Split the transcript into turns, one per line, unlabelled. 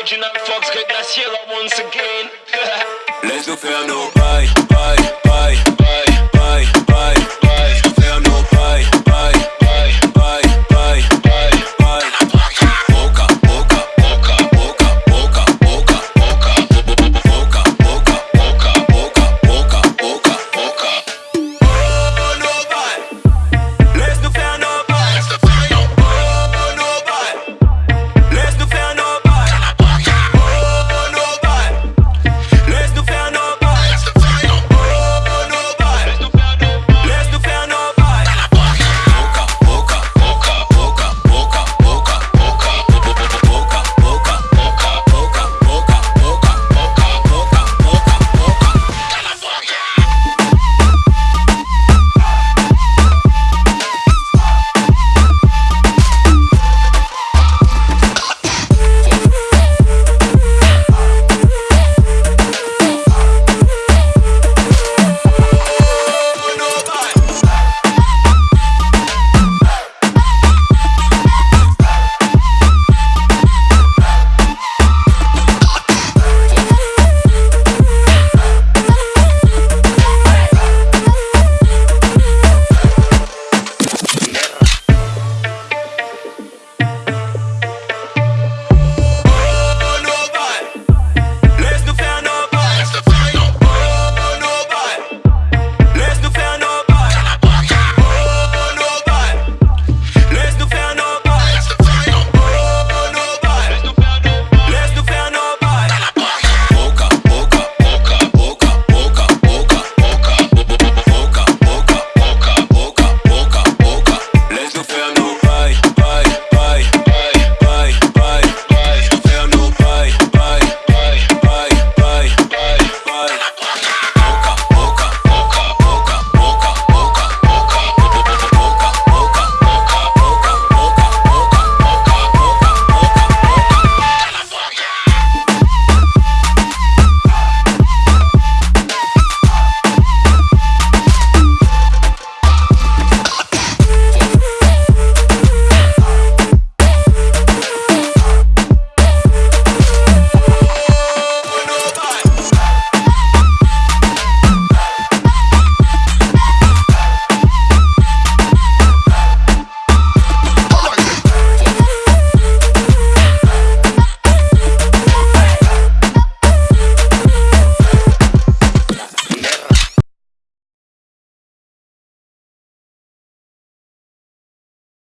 Original Fox Great Sierra once again.
Let's go faire nos bails.